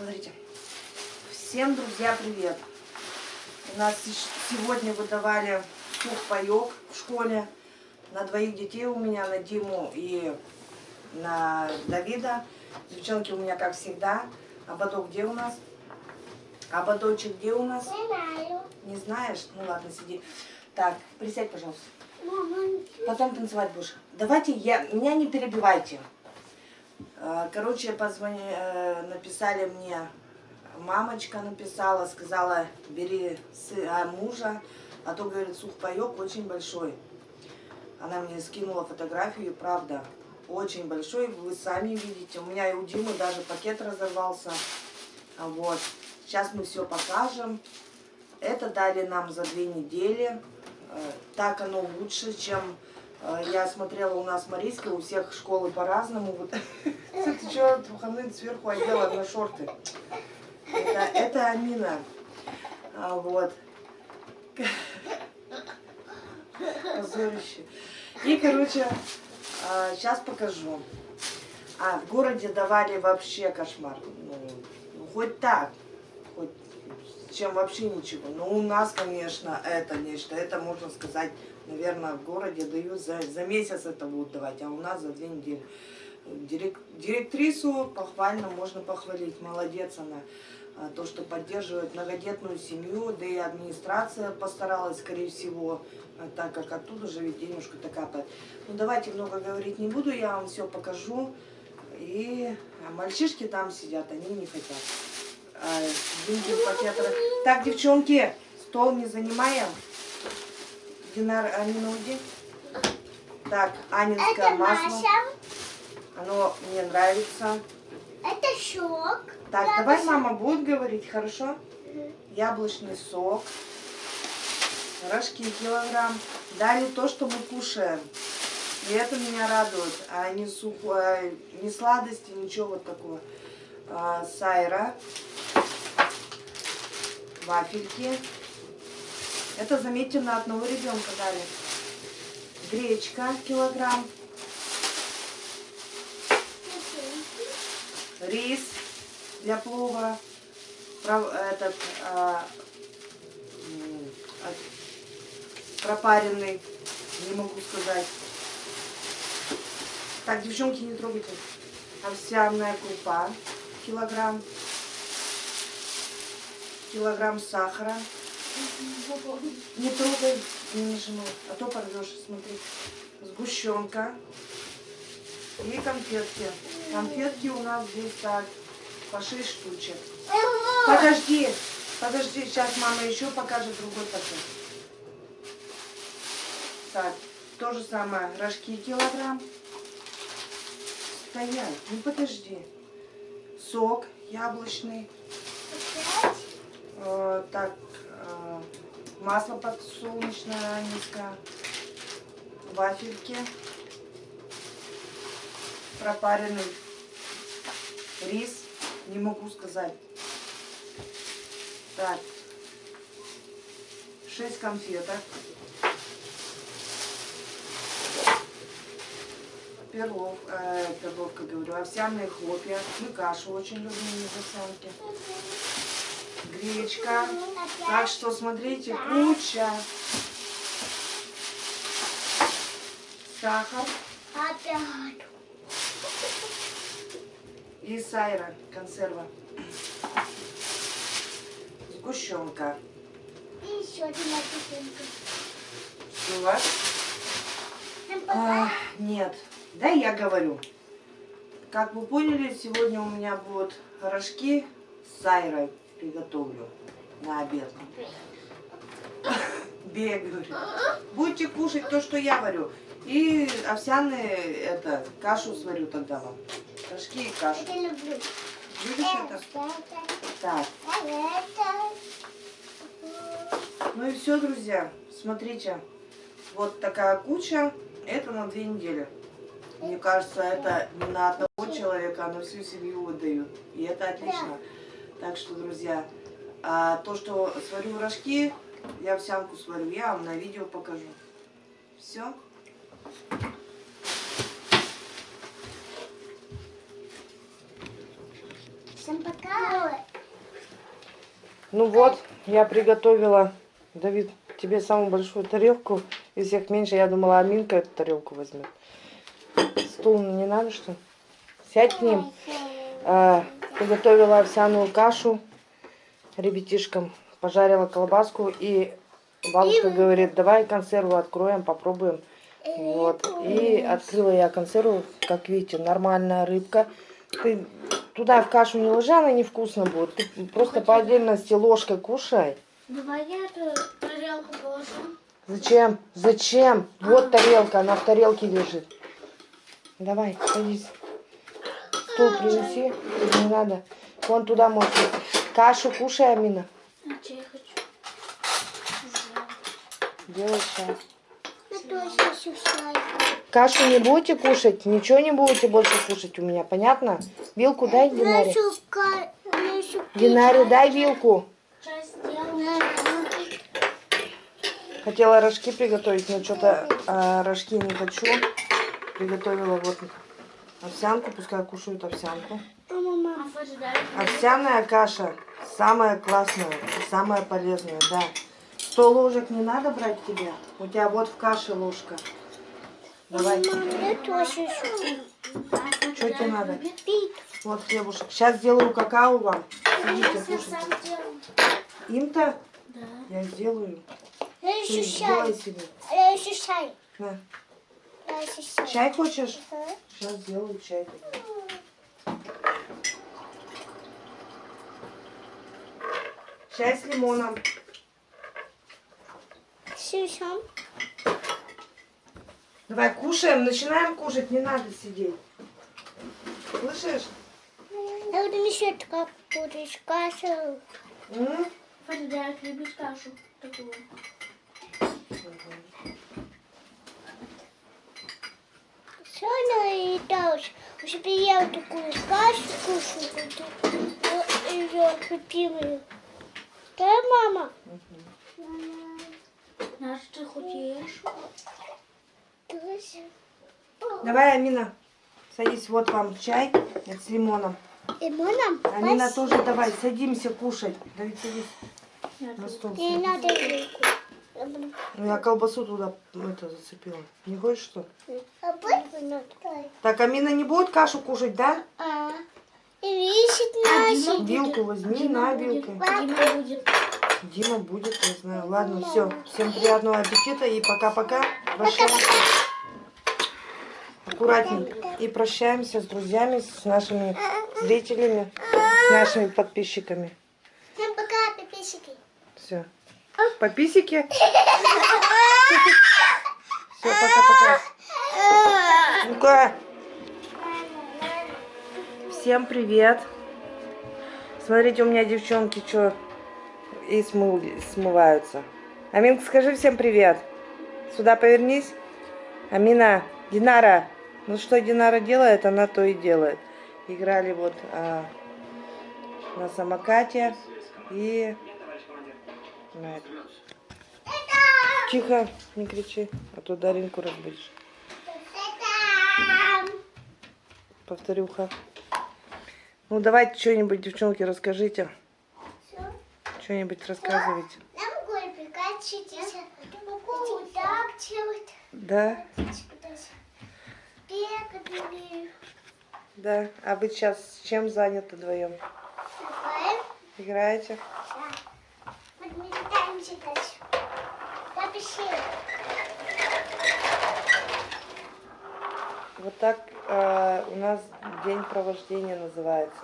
Смотрите. Всем, друзья, привет. У нас сегодня выдавали сухпайок в школе на двоих детей у меня, на Диму и на Давида. Девчонки у меня, как всегда. Ободок где у нас? Ободочек где у нас? Не знаю. Не знаешь? Ну ладно, сиди. Так, присядь, пожалуйста. Потом танцевать будешь. Давайте, я, меня не перебивайте. Э, короче, позвони, э, написали мне, мамочка написала, сказала, бери мужа, а то, говорит, сухпайок очень большой. Она мне скинула фотографию, правда, очень большой, вы сами видите. У меня и у Димы даже пакет разорвался. Вот. Сейчас мы все покажем. Это дали нам за две недели. Э, так оно лучше, чем я смотрела у нас Марийска, у всех школы по-разному. Вот. Ты что, выходные сверху одела на шорты? Это, Амина. А, вот. Позорище. И, короче, а, сейчас покажу. А, в городе давали вообще кошмар. Ну, ну хоть так чем вообще ничего. Но у нас, конечно, это нечто. Это, можно сказать, наверное, в городе дают за, за месяц это будут давать, а у нас за две недели. Дирек, директрису похвально можно похвалить. Молодец она. А, то, что поддерживает многодетную семью, да и администрация постаралась, скорее всего, а, так как оттуда же ведь денежка-то капает. Ну, давайте много говорить не буду, я вам все покажу. И мальчишки там сидят, они не хотят. Динкин Так, девчонки, стол не занимаем. Динар, Анина, уйди. Так, анинское Это масло. Маша. Оно мне нравится. Это шок. Так, Я давай мама будет говорить, хорошо? Яблочный сок. Рожки килограмм. Дали то, что мы кушаем. И это меня радует. А не сухое, не сладости, ничего вот такого. А, сайра вафельки. Это, заметьте, на одного ребенка дали. Гречка килограмм. Рис для плова. Этот, а, пропаренный. Не могу сказать. Так, девчонки, не трогайте. Овсяная крупа килограмм килограмм сахара. Не трогай, не нажимай, а то порвешь, смотри. Сгущенка и конфетки. Конфетки у нас здесь так, по 6 штучек. Подожди, подожди, сейчас мама еще покажет другой пакет. Так, то же самое, рожки килограмм. Стоять, ну подожди. Сок яблочный. Э, так, масло подсолнечное низкое, вафельки, пропаренный рис, не могу сказать. Так, 6 конфеток. Перлов, э, перловка, говорю, овсяные хлопья. Мы кашу очень любим из овсянки гречка. Так что смотрите, куча. Сахар. Опять. И сайра, консерва. Сгущенка. И еще одна картинка. Что у вас? А, нет. Да, я говорю. Как вы поняли, сегодня у меня будут рожки с сайрой приготовлю на обед. Говорю. Будете кушать то, что я варю. И овсяные, это, кашу сварю тогда вам. Рожки и кашу. Это люблю. Любишь это? Так. Ну и все, друзья. Смотрите. Вот такая куча. Это на две недели. Мне кажется, это не на одного человека, а на всю семью выдают. И это отлично. Так что, друзья, а то, что сварю рожки, я овсянку сварю, я вам на видео покажу. Все. Все Всем пока. Ну вот, я приготовила, Давид, тебе самую большую тарелку. Из всех меньше, я думала, Аминка эту тарелку возьмет. Стул не надо, что ли? Сядь к ним. Приготовила овсяную кашу ребятишкам. Пожарила колбаску и бабушка говорит, давай консерву откроем, попробуем. Вот. И открыла я консерву, как видите, нормальная рыбка. Ты туда в кашу не ложи, она невкусно будет. Ты просто по отдельности ложкой кушай. Давай я эту тарелку положу. Зачем? Зачем? Вот тарелка, она в тарелке лежит. Давай, садись. Стул принеси. Не надо. Вон туда можешь. Кашу кушай, Амина. А что я хочу? Делай чай. Кашу не будете кушать, ничего не будете больше кушать у меня, понятно? Вилку дай Динаре. Динаре, дай вилку. Хотела рожки приготовить, но что-то а, рожки не хочу. Приготовила вот овсянку, пускай кушают овсянку. А? Овсяная каша самая классная и самая полезная, да. Сто ложек не надо брать тебе. У тебя вот в каше ложка. Давай. Что тебе надо? Вот хлебушек. Сейчас сделаю какао вам. Сидите, кушайте. Им-то Да. я сделаю. Я еще сделай себе. Я еще чай. На. Чай. Чай хочешь? Ага. Сейчас сделаю чай. Чай с лимоном. Сюсям. Давай кушаем, начинаем кушать, не надо сидеть. Слышишь? Я буду еще как будешь кашу. Фарида, любишь кашу такую? Все наедалась. Уже я вот такую кашу кушаю. Ее любимую. Да, мама? Наш ты худеешь? Давай, Амина, садись, вот вам чай с лимоном. Лимоном? Амина тоже давай, садимся кушать. Давид, садись на стол. Не садись. надо вилку. Я Ну, я колбасу туда это зацепила. Не хочешь что? А? Так, Амина не будет кашу кушать, да? А. Наши. Вилку возьми, на вилку. Дима будет. Дима будет, не знаю. Ладно, все. Всем приятного аппетита и пока-пока. Прощаемся. Аккуратненько. И прощаемся с друзьями, с нашими зрителями, с нашими подписчиками. Всем пока, подписчики. Все. По писике. Все, пока-пока. Ну-ка. Всем привет. Смотрите, у меня девчонки что и смыл- смываются. Аминка, скажи всем привет. Сюда повернись. Амина, Динара. Ну что Динара делает, она то и делает. Играли вот а, на самокате и на этом. Тихо, не кричи, а то Даринку разбудишь. Повторюха. Ну давайте что-нибудь, девчонки, расскажите. Что-нибудь рассказывайте. Да, да. А вы сейчас чем заняты вдвоем? Играете? Вот мы катаемся дальше. Напиши. Вот так э, у нас день провождения называется.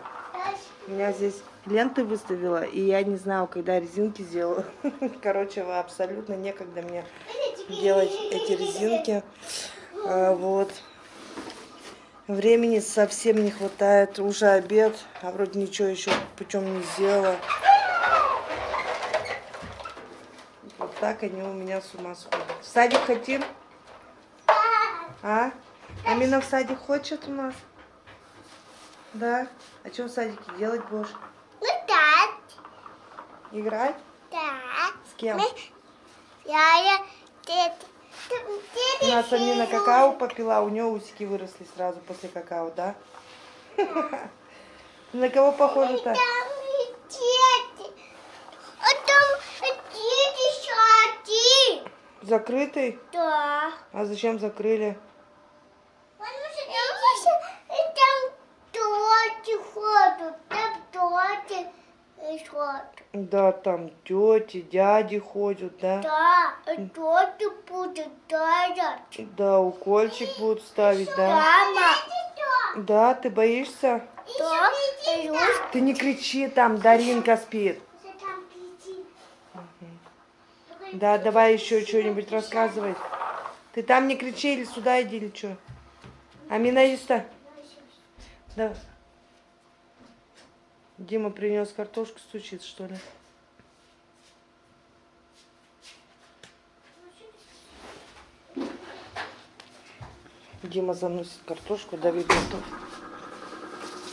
У меня здесь ленты выставила, и я не знаю, когда резинки сделаю. Короче, абсолютно некогда мне делать эти резинки. А, вот. Времени совсем не хватает. Уже обед, а вроде ничего еще путем не сделала. Вот так они у меня с ума сходят. В садик хотим? А? Амина в садик хочет у нас? Да? А что в садике делать будешь? Так. Играть? Так. С кем? Я, я, У нас Амина какао попила, у нее усики выросли сразу после какао, да? На кого похоже-то? А. Закрытый? Да. А зачем закрыли? Там тети ходят, там тети ходят. Да, там тети, дяди ходят, да? Да, тети будут дать. Да, укольчик будут ставить, да? Мама. Да, ты боишься? Да. Ты не кричи, там Даринка спит. Да, давай еще что-нибудь рассказывай. Ты там не кричи или сюда иди или что? Амина Иста? Да. Дима принес картошку, стучит, что ли? Дима заносит картошку, Давид готов.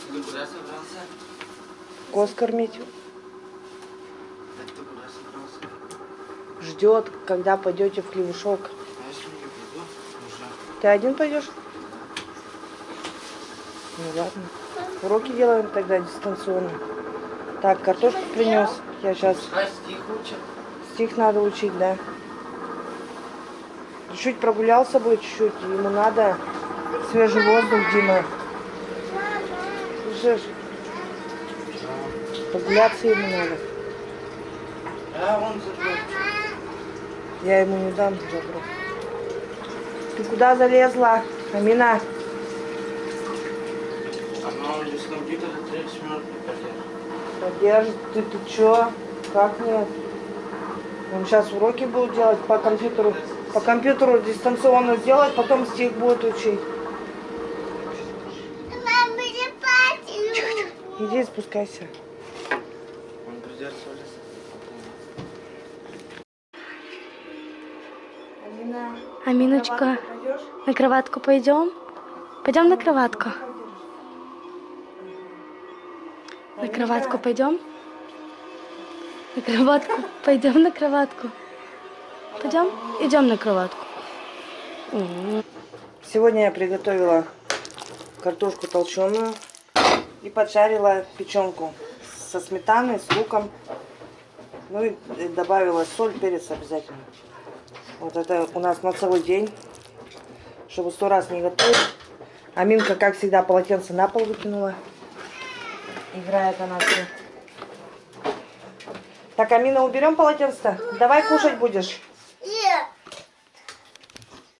Ты куда собрался? Коз кормить. Так ты куда собрался? Ждет, когда пойдете в хлебушок. А если не приду? Уже. Ты один пойдешь? Ну ладно. Уроки делаем тогда дистанционно. Так, картошку принес. Я сейчас Пускай стих учат. стих надо учить, да. Чуть-чуть прогулялся бы, чуть-чуть. Ему надо свежий воздух, Дима. Слышишь? Прогуляться ему надо. А он. Я ему не дам заброс. Ты куда залезла, Амина? Она уже с компьютера 30 минут не подержит. Подержит, ты, ты чё? Как нет? Он сейчас уроки будут делать по компьютеру. По компьютеру дистанционно сделать, потом стих будет учить. Мама, не плачу. Иди спускайся. Он придется в лес. Аминочка, на кроватку пойдем? Пойдем на кроватку. Кроватку пойдем? На кроватку. Пойдем на кроватку. Пойдем? Идем на кроватку. Сегодня я приготовила картошку толченую и поджарила печенку со сметаной, с луком. Ну и добавила соль, перец обязательно. Вот это у нас на целый день, чтобы сто раз не готовить. Аминка, как всегда, полотенце на пол выкинула. Играет она все. Так, Амина, уберем полотенце? Давай кушать будешь.